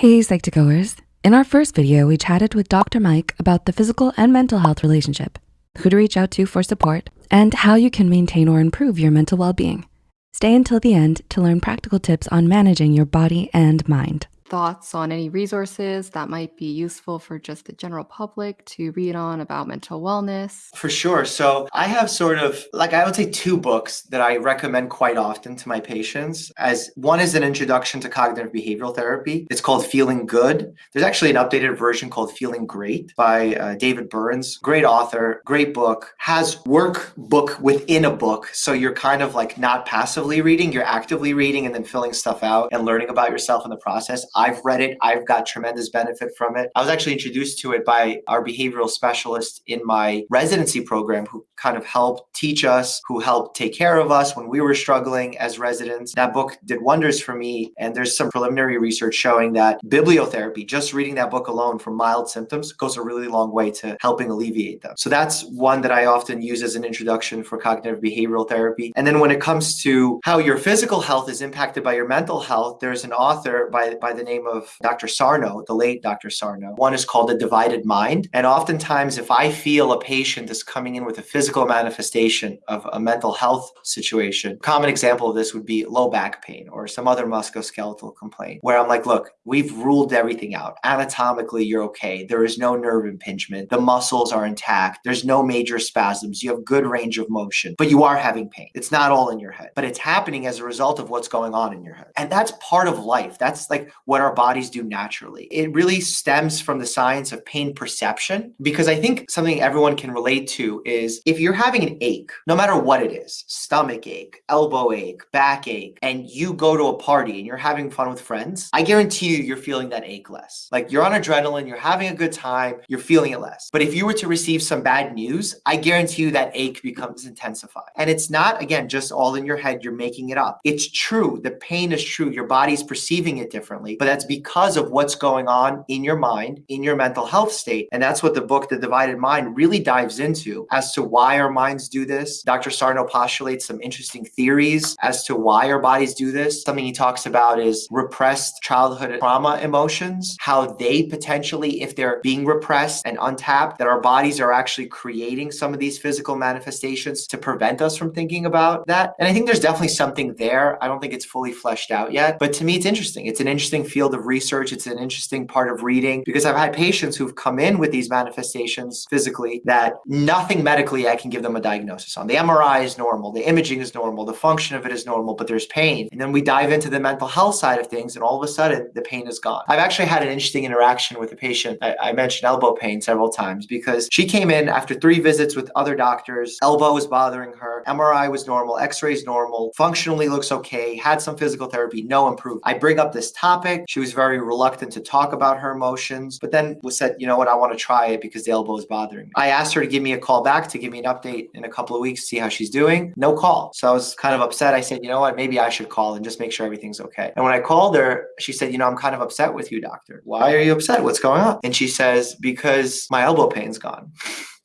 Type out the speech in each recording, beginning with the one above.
Hey Psych2Goers. In our first video, we chatted with Dr. Mike about the physical and mental health relationship, who to reach out to for support, and how you can maintain or improve your mental well-being. Stay until the end to learn practical tips on managing your body and mind thoughts on any resources that might be useful for just the general public to read on about mental wellness? For sure. So I have sort of like I would say two books that I recommend quite often to my patients. As one is an introduction to cognitive behavioral therapy. It's called Feeling Good. There's actually an updated version called Feeling Great by uh, David Burns. Great author, great book. Has workbook within a book, so you're kind of like not passively reading, you're actively reading and then filling stuff out and learning about yourself in the process. I've read it. I've got tremendous benefit from it. I was actually introduced to it by our behavioral specialist in my residency program who kind of helped teach us, who helped take care of us when we were struggling as residents. That book did wonders for me. And there's some preliminary research showing that bibliotherapy, just reading that book alone for mild symptoms, goes a really long way to helping alleviate them. So that's one that I often use as an introduction for cognitive behavioral therapy. And then when it comes to how your physical health is impacted by your mental health, there's an author by, by the name of Dr. Sarno, the late Dr. Sarno. One is called The Divided Mind. And oftentimes, if I feel a patient is coming in with a physical manifestation of a mental health situation, common example of this would be low back pain or some other musculoskeletal complaint, where I'm like, look, we've ruled everything out. Anatomically, you're okay. There is no nerve impingement. The muscles are intact. There's no major spasms. You have good range of motion, but you are having pain. It's not all in your head, but it's happening as a result of what's going on in your head. And that's part of life. That's like what what our bodies do naturally. It really stems from the science of pain perception because I think something everyone can relate to is if you're having an ache, no matter what it is, stomach ache, elbow ache, back ache, and you go to a party and you're having fun with friends, I guarantee you you're feeling that ache less. Like you're on adrenaline, you're having a good time, you're feeling it less. But if you were to receive some bad news, I guarantee you that ache becomes intensified. And it's not, again, just all in your head, you're making it up. It's true. The pain is true. Your body's perceiving it differently, but but that's because of what's going on in your mind, in your mental health state. And that's what the book, The Divided Mind, really dives into as to why our minds do this. Dr. Sarno postulates some interesting theories as to why our bodies do this. Something he talks about is repressed childhood trauma emotions, how they potentially, if they're being repressed and untapped, that our bodies are actually creating some of these physical manifestations to prevent us from thinking about that. And I think there's definitely something there. I don't think it's fully fleshed out yet, but to me, it's interesting. It's an interesting field of research. It's an interesting part of reading because I've had patients who've come in with these manifestations physically that nothing medically I can give them a diagnosis on. The MRI is normal, the imaging is normal, the function of it is normal, but there's pain. And then we dive into the mental health side of things and all of a sudden the pain is gone. I've actually had an interesting interaction with a patient. I, I mentioned elbow pain several times because she came in after three visits with other doctors. Elbow was bothering her. MRI was normal. X-rays normal. Functionally looks okay. Had some physical therapy, no improvement. I bring up this topic. She was very reluctant to talk about her emotions, but then was said, you know what, I want to try it because the elbow is bothering me. I asked her to give me a call back to give me an update in a couple of weeks, see how she's doing. No call. So I was kind of upset. I said, you know what, maybe I should call and just make sure everything's okay. And when I called her, she said, you know, I'm kind of upset with you, doctor. Why are you upset? What's going on? And she says, because my elbow pain's gone.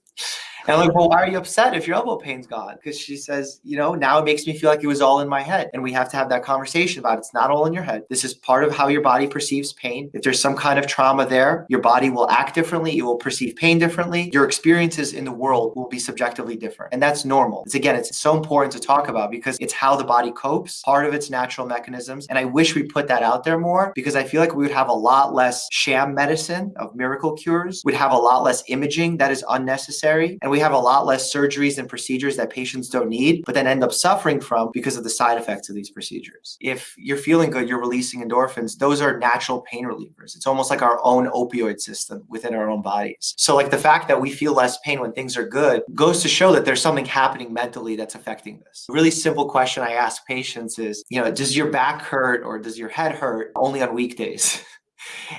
And I'm like, well, why are you upset if your elbow pain's gone? Because she says, you know, now it makes me feel like it was all in my head. And we have to have that conversation about it. it's not all in your head. This is part of how your body perceives pain. If there's some kind of trauma there, your body will act differently. It will perceive pain differently. Your experiences in the world will be subjectively different. And that's normal. It's again, it's so important to talk about because it's how the body copes, part of its natural mechanisms. And I wish we put that out there more because I feel like we would have a lot less sham medicine of miracle cures. We'd have a lot less imaging that is unnecessary. And we have a lot less surgeries and procedures that patients don't need, but then end up suffering from because of the side effects of these procedures. If you're feeling good, you're releasing endorphins, those are natural pain relievers. It's almost like our own opioid system within our own bodies. So like the fact that we feel less pain when things are good goes to show that there's something happening mentally that's affecting this. A really simple question I ask patients is, you know, does your back hurt or does your head hurt only on weekdays?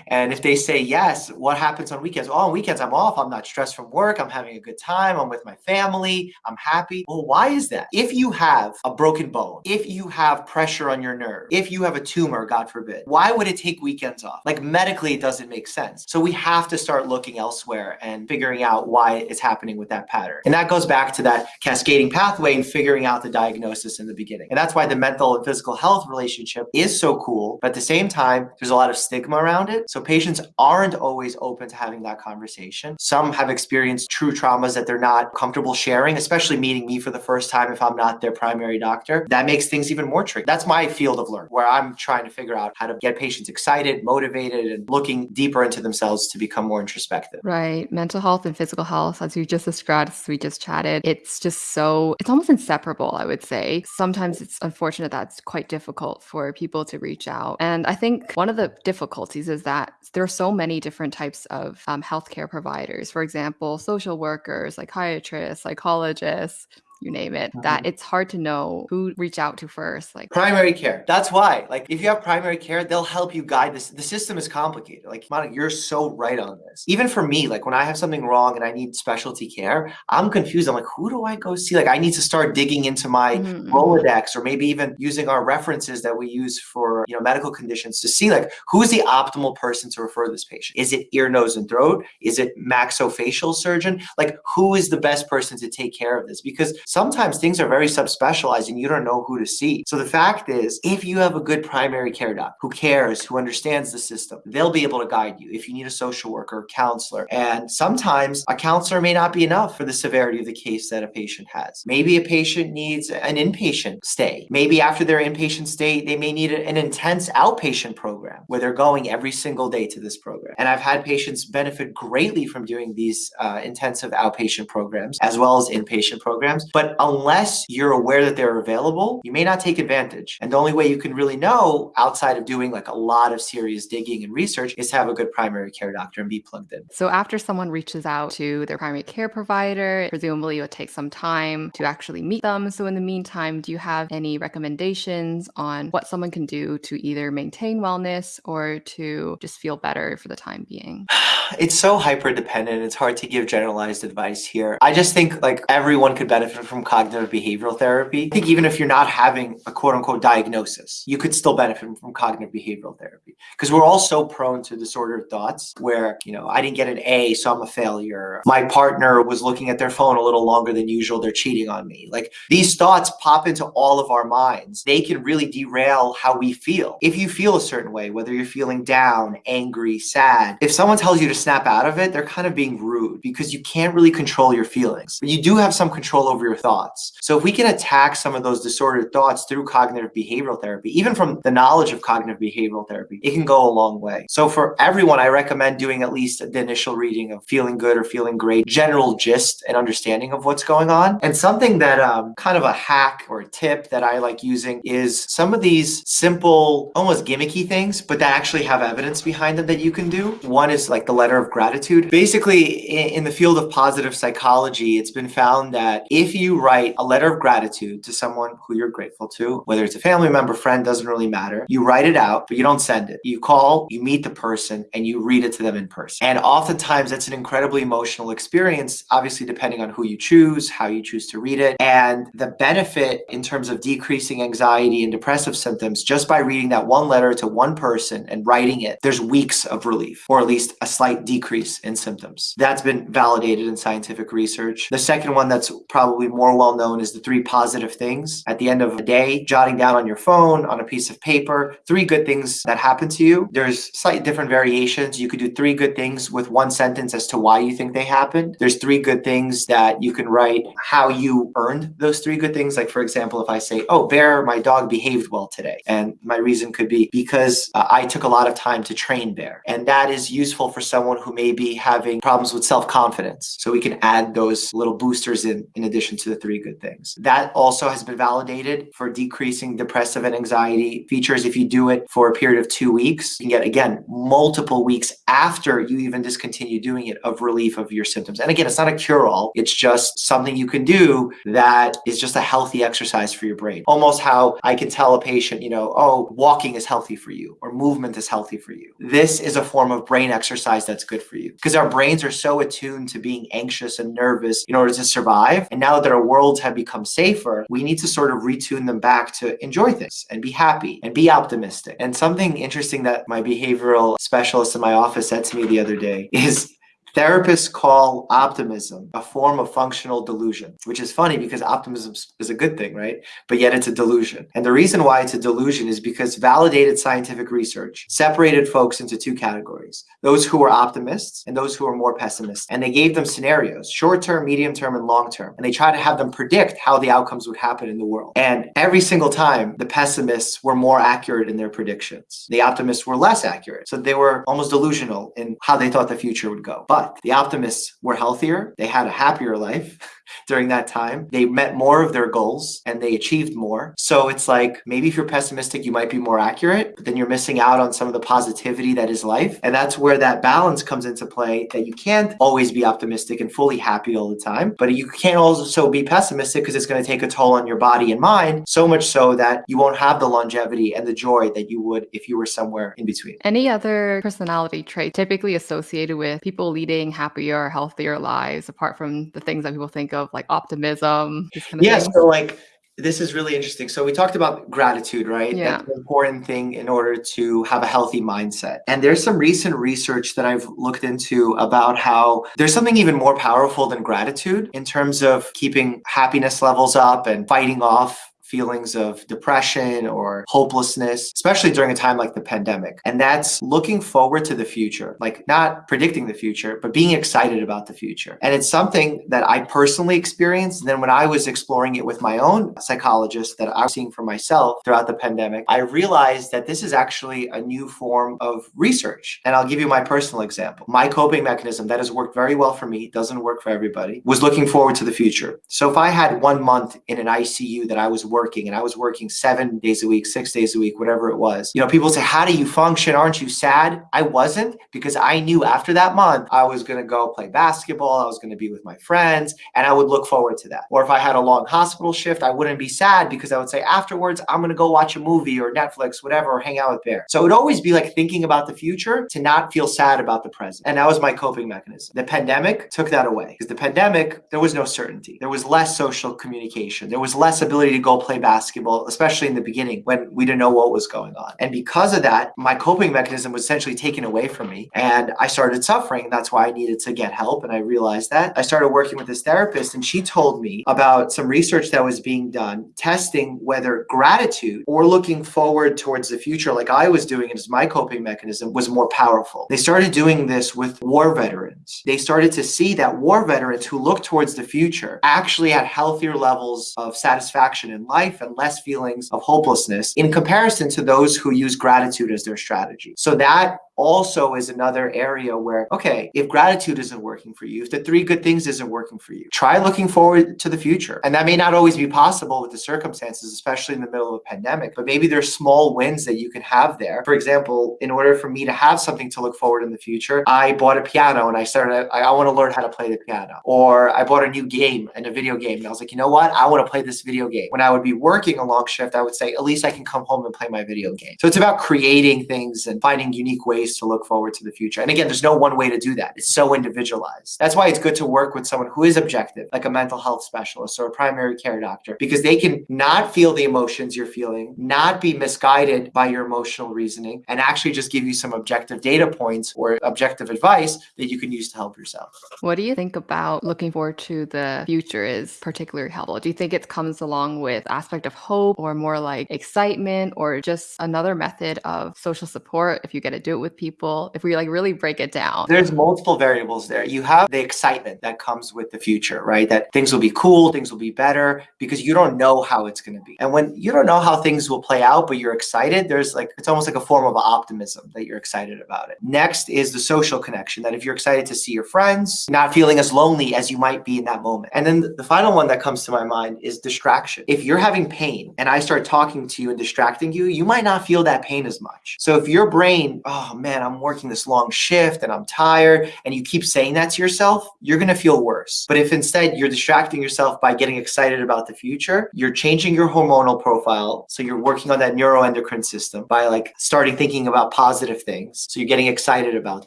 And if they say yes, what happens on weekends? Oh, on weekends, I'm off. I'm not stressed from work. I'm having a good time. I'm with my family. I'm happy. Well, why is that? If you have a broken bone, if you have pressure on your nerve, if you have a tumor, God forbid, why would it take weekends off? Like medically, it doesn't make sense. So we have to start looking elsewhere and figuring out why it's happening with that pattern. And that goes back to that cascading pathway and figuring out the diagnosis in the beginning. And that's why the mental and physical health relationship is so cool. But at the same time, there's a lot of stigma around around it. So patients aren't always open to having that conversation. Some have experienced true traumas that they're not comfortable sharing, especially meeting me for the first time if I'm not their primary doctor. That makes things even more tricky. That's my field of learning where I'm trying to figure out how to get patients excited, motivated, and looking deeper into themselves to become more introspective. Right. Mental health and physical health, as you just described, as we just chatted, it's just so, it's almost inseparable, I would say. Sometimes it's unfortunate that it's quite difficult for people to reach out. And I think one of the difficulties is that there are so many different types of um, healthcare providers. For example, social workers, psychiatrists, psychologists, you name it, that Mhm. it's hard to know who reach out to first. Like, Primary care. That's why. Like, if you have primary care, they'll help you guide this. The system is complicated. Like, Monica, you're so right on this. Even for me, like when I have something wrong and I need specialty care, I'm confused. I'm like, who do I go see? Like, I need to start digging into my Mhm, mhm. Rolodex or maybe even using our references that we use for you know medical conditions to see like who's the optimal person to refer this patient. Is it ear, nose, and throat? Is it maxillofacial surgeon? Like, who is the best person to take care of this? Because sometimes things are very subspecialized and you don't know who to see. So the fact is, if you have a good primary care doc who cares, who understands the system, they'll be able to guide you if you need a social worker, counselor. And sometimes a counselor may not be enough for the severity of the case that a patient has. Maybe a patient needs an inpatient stay. Maybe after their inpatient stay, they may need an intense outpatient program where they're going every single day to this program. And I've had patients benefit greatly from doing these uh, intensive outpatient programs as well as inpatient programs. But unless you're aware that they're available, you may not take advantage. And the only way you can really know outside of doing like a lot of serious digging and research is to have a good primary care doctor and be plugged in. So after someone reaches out to their primary care provider, presumably it would take some time to actually meet them. So in the meantime, do you have any recommendations on what someone can do to either maintain wellness or to just feel better for the time being? It's so hyper dependent. It's hard to give generalized advice here. I just think like everyone could benefit from cognitive behavioral therapy. I think even if you're not having a quote unquote diagnosis, you could still benefit from cognitive behavioral therapy because we're all so prone to disordered thoughts where, you know, I didn't get an A, so I'm a failure. My partner was looking at their phone a little longer than usual. They're cheating on me. Like these thoughts pop into all of our minds. They can really derail how we feel. If you feel a certain way, whether you're feeling down, angry, sad, if someone tells you to snap out of it, they're kind of being rude because you can't really control your feelings, but you do have some control over your thoughts. So if we can attack some of those disordered thoughts through cognitive behavioral therapy, even from the knowledge of cognitive behavioral therapy, it can go a long way. So for everyone, I recommend doing at least the initial reading of feeling good or feeling great, general gist and understanding of what's going on. And something that um, kind of a hack or a tip that I like using is some of these simple, almost gimmicky things, but that actually have evidence behind them that you can do. One is like the letter of gratitude. Basically, in, in the field of positive psychology, it's been found that if you write a letter of gratitude to someone who you're grateful to, whether it's a family member, friend, doesn't really matter, you write it out, but you don't send it. You call, you meet the person, and you read it to them in person. And oftentimes, that's an incredibly emotional experience, obviously, depending on who you choose, how you choose to read it. And the benefit in terms of decreasing anxiety and depressive symptoms just by reading that one letter to one person and writing it, there's weeks of relief, or at least a slight decrease in symptoms. That's been validated in scientific research. The second one that's probably more well known is the three positive things. At the end of a day, jotting down on your phone, on a piece of paper, three good things that happen to you. There's slightly different variations. You could do three good things with one sentence as to why you think they happened. There's three good things that you can write how you earned those three good things. Like, for example, if I say, Oh, Bear, my dog behaved well today. And my reason could be because uh, I took a lot of time to train Bear. And that is useful for someone who may be having problems with self confidence. So we can add those little boosters in, in addition the three good things. That also has been validated for decreasing depressive and anxiety features. If you do it for a period of two weeks, you can get, again, multiple weeks after you even discontinue doing it of relief of your symptoms. And again, it's not a cure all, it's just something you can do that is just a healthy exercise for your brain. Almost how I can tell a patient, you know, oh, walking is healthy for you or movement is healthy for you. This is a form of brain exercise that's good for you because our brains are so attuned to being anxious and nervous in order to survive. And now that our worlds have become safer, we need to sort of retune them back to enjoy things and be happy and be optimistic. And something interesting that my behavioral specialist in my office said to me the other day is Therapists call optimism a form of functional delusion, which is funny because optimism is a good thing, right? But yet it's a delusion. And the reason why it's a delusion is because validated scientific research separated folks into two categories those who were optimists and those who were more pessimists. And they gave them scenarios short term, medium term, and long term. And they tried to have them predict how the outcomes would happen in the world. And every single time, the pessimists were more accurate in their predictions, the optimists were less accurate. So they were almost delusional in how they thought the future would go. But the optimists were healthier, they had a happier life. during that time. They met more of their goals and they achieved more. So it's like maybe if you're pessimistic, you might be more accurate, but then you're missing out on some of the positivity that is life. And that's where that balance comes into play that you can't always be optimistic and fully happy all the time, but you can't also be pessimistic because it's going to take a toll on your body and mind, so much so that you won't have the longevity and the joy that you would if you were somewhere in between. Any other personality trait typically associated with people leading happier, healthier lives apart from the things that people think of of like optimism? Yeah. Things? So like this is really interesting. So we talked about gratitude, right? Yeah. That's an important thing in order to have a healthy mindset. And there's some recent research that I've looked into about how there's something even more powerful than gratitude in terms of keeping happiness levels up and fighting off feelings of depression or hopelessness, especially during a time like the pandemic. And that's looking forward to the future, like not predicting the future, but being excited about the future. And it's something that I personally experienced. And then when I was exploring it with my own psychologist that I was seeing for myself throughout the pandemic, I realized that this is actually a new form of research. And I'll give you my personal example. My coping mechanism that has worked very well for me, doesn't work for everybody, was looking forward to the future. So if I had one month in an ICU that I was working working and I was working seven days a week, six days a week, whatever it was. You know, people say, How do you function? Aren't you sad? I wasn't because I knew after that month I was going to go play basketball. I was going to be with my friends and I would look forward to that. Or if I had a long hospital shift, I wouldn't be sad because I would say, Afterwards, I'm going to go watch a movie or Netflix, whatever, or hang out with Bear. So it would always be like thinking about the future to not feel sad about the present. And that was my coping mechanism. The pandemic took that away because the pandemic, there was no certainty. There was less social communication. There was less ability to go play basketball, especially in the beginning when we didn't know what was going on. And because of that, my coping mechanism was essentially taken away from me. And I started suffering. That's why I needed to get help. And I realized that. I started working with this therapist, and she told me about some research that was being done testing whether gratitude or looking forward towards the future, like I was doing it as my coping mechanism, was more powerful. They started doing this with war veterans. They started to see that war veterans who looked towards the future actually had healthier levels of satisfaction in life life and less feelings of hopelessness in comparison to those who use gratitude as their strategy. So that also is another area where, okay, if gratitude isn't working for you, if the three good things isn't working for you, try looking forward to the future. And that may not always be possible with the circumstances, especially in the middle of a pandemic, but maybe there's small wins that you can have there. For example, in order for me to have something to look forward in the future, I bought a piano and I started, I, I want to learn how to play the piano. Or I bought a new game and a video game. And I was like, you know what? I want to play this video game. When I would be working a long shift, I would say, at least I can come home and play my video game. So it's about creating things and finding unique ways ways to look forward to the future. And again, there's no one way to do that. It's so individualized. That's why it's good to work with someone who is objective, like a mental health specialist or a primary care doctor, because they can not feel the emotions you're feeling, not be misguided by your emotional reasoning, and actually just give you some objective data points or objective advice that you can use to help yourself. What do you think about looking forward to the future is particularly helpful? Do you think it comes along with aspect of hope or more like excitement or just another method of social support if you get to do it with with people if we like really break it down? There's multiple variables there. You have the excitement that comes with the future, right? That things will be cool, things will be better because you don't know how it's going to be. And when you don't know how things will play out, but you're excited, there's like, it's almost like a form of optimism that you're excited about it. Next is the social connection that if you're excited to see your friends, not feeling as lonely as you might be in that moment. And then the final one that comes to my mind is distraction. If you're having pain and I start talking to you and distracting you, you might not feel that pain as much. So if your brain, oh man, I'm working this long shift and I'm tired, and you keep saying that to yourself, you're going to feel worse. But if instead you're distracting yourself by getting excited about the future, you're changing your hormonal profile. So you're working on that neuroendocrine system by like starting thinking about positive things. So you're getting excited about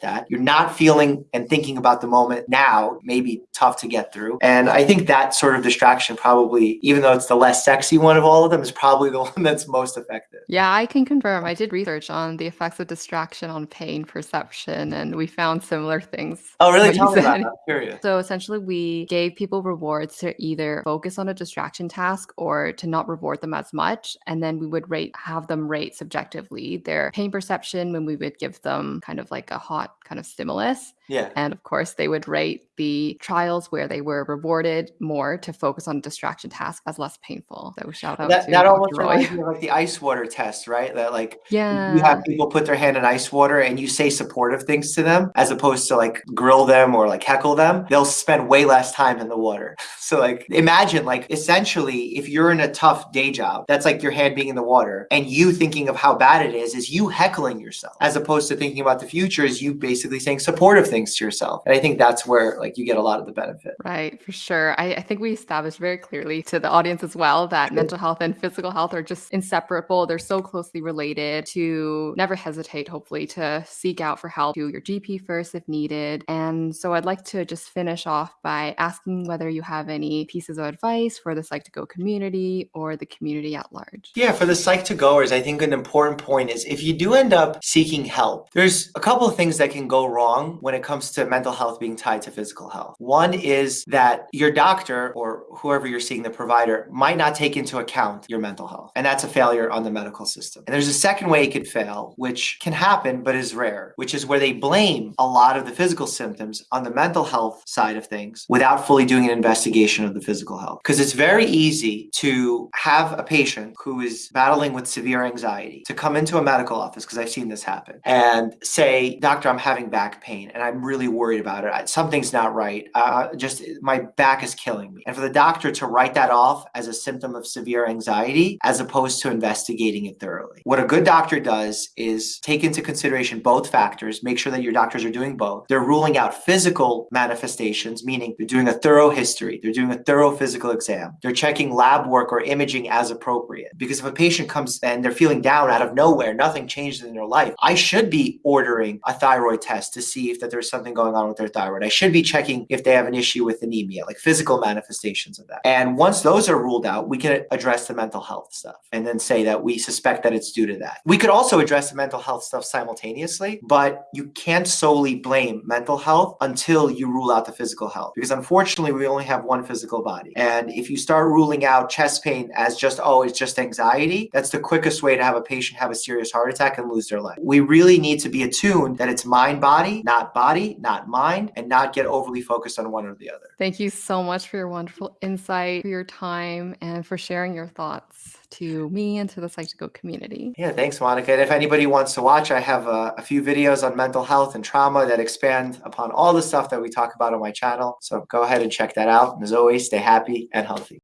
that. You're not feeling and thinking about the moment now, maybe tough to get through. And I think that sort of distraction probably, even though it's the less sexy one of all of them, is probably the one that's most effective. Yeah, I can confirm. I did research on the effects of distraction on pain perception, and we found similar things. Oh, really? Tell me about that. I'm curious. So essentially, we gave people rewards to either focus on a distraction task or to not reward them as much. And then we would rate, have them rate subjectively their pain perception when we would give them kind of like a hot kind of stimulus. Yeah. And of course, they would rate the trials where they were rewarded more to focus on distraction task as less painful. So shout out That, to that almost reminds me of like the ice water test, right? That like Yeah. you have people put their hand in ice water and you say supportive things to them as opposed to like grill them or like heckle them, they'll spend way less time in the water. So like imagine like essentially if you're in a tough day job, that's like your hand being in the water and you thinking of how bad it is, is you heckling yourself as opposed to thinking about the future is you basically saying supportive things to yourself. And I think that's where like you get a lot of the benefit. Right, for sure. I, I think we established very clearly to the audience as well that mental health and physical health are just inseparable. They're so closely related to never hesitate, hopefully, to seek out for help to your GP first if needed. And so I'd like to just finish off by asking whether you have any pieces of advice for the Psych2Go community or the community at large. Yeah, for the Psych2Goers, I think an important point is if you do end up seeking help, there's a couple of things that can go wrong when it comes to mental health being tied to physical health. One is that your doctor or whoever you're seeing, the provider, might not take into account your mental health. And that's a failure on the medical system. And there's a second way it could fail, which can happen but is rare, which is where they blame a lot of the physical symptoms on the mental health side of things without fully doing an investigation of the physical health. Because it's very easy to have a patient who is battling with severe anxiety to come into a medical office, because I've seen this happen, and say, Doctor, I'm having back pain and I'm really worried about it. Something's not right. Uh, just my back is killing me. And for the doctor to write that off as a symptom of severe anxiety, as opposed to investigating it thoroughly. What a good doctor does is take into consideration both factors, make sure that your doctors are doing both. They're ruling out physical manifestations, meaning they're doing a thorough history, they're doing a thorough physical exam, they're checking lab work or imaging as appropriate. Because if a patient comes and they're feeling down out of nowhere, nothing changed in their life, I should be ordering a thyroid test to see if that there's something going on with their thyroid. I should be checking if they have an issue with anemia, like physical manifestations of that. And once those are ruled out, we can address the mental health stuff and then say that we suspect that it's due to that. We could also address the mental health stuff simultaneously, but you can't solely blame mental health until you rule out the physical health. Because unfortunately, we only have one physical body. And if you start ruling out chest pain as just, oh, it's just anxiety, that's the quickest way to have a patient have a serious heart attack and lose their life. We really need to be attuned that it's mind body, not body, not mind, and not get overly focused on one or the other. Thank you so much for your wonderful insight, for your time, and for sharing your thoughts to me and to the Psych2Go community. Yeah, thanks, Monica. And if anybody wants to watch, I have a, a few videos on mental health and trauma that expand upon all the stuff that we talk about on my channel. So go ahead and check that out. And as always, stay happy and healthy.